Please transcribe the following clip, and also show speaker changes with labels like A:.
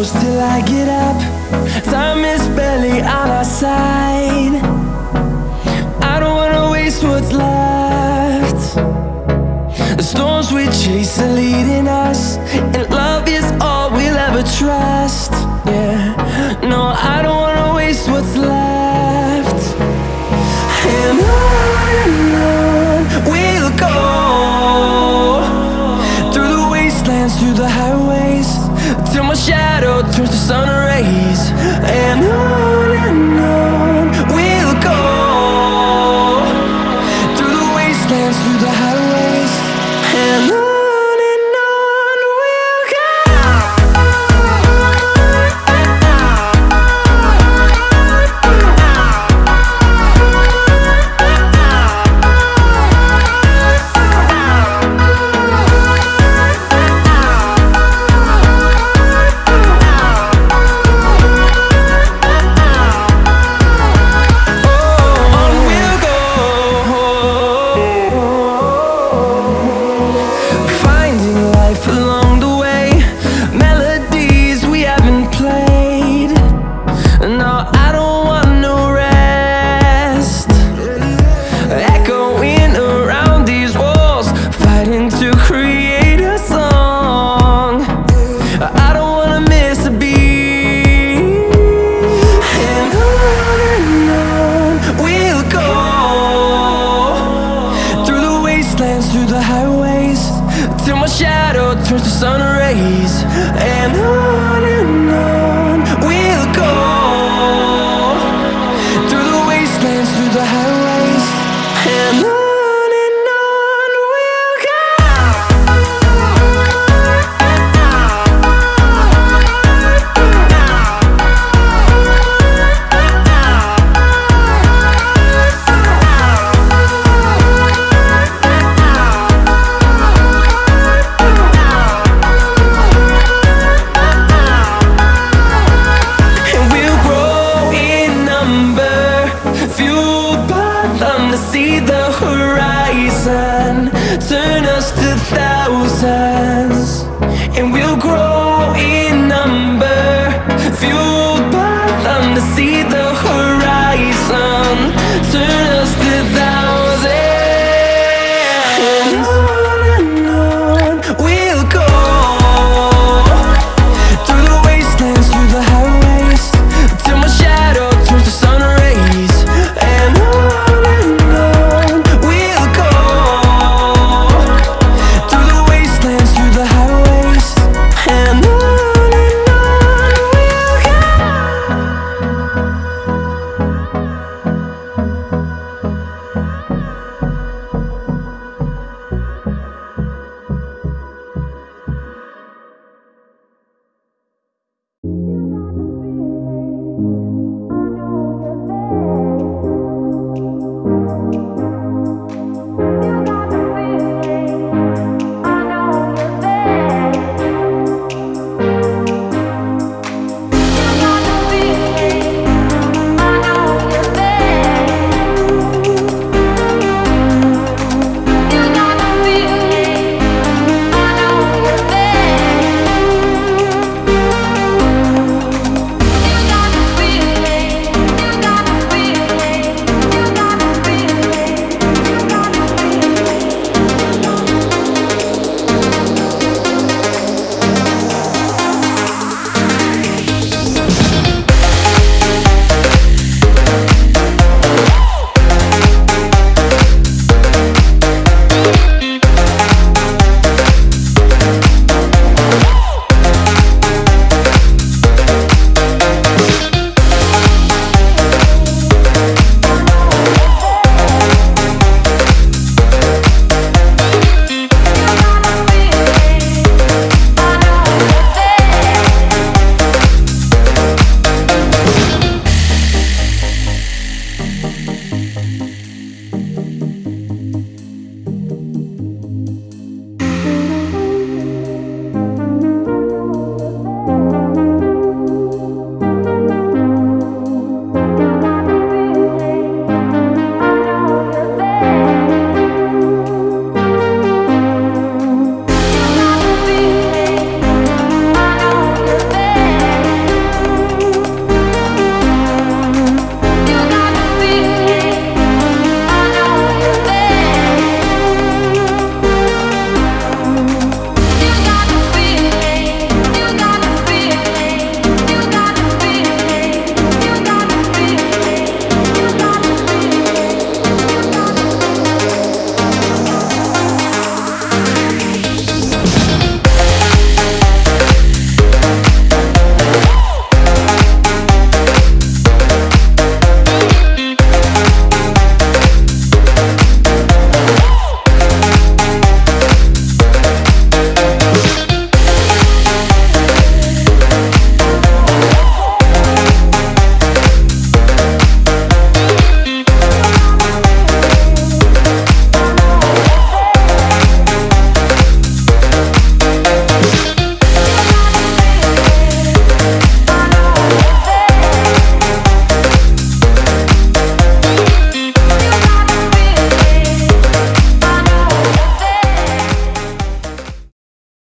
A: close till I get up. Time is barely on our side. I don't wanna waste what's left. The storms we chase are leading shadow turns to sun rays and I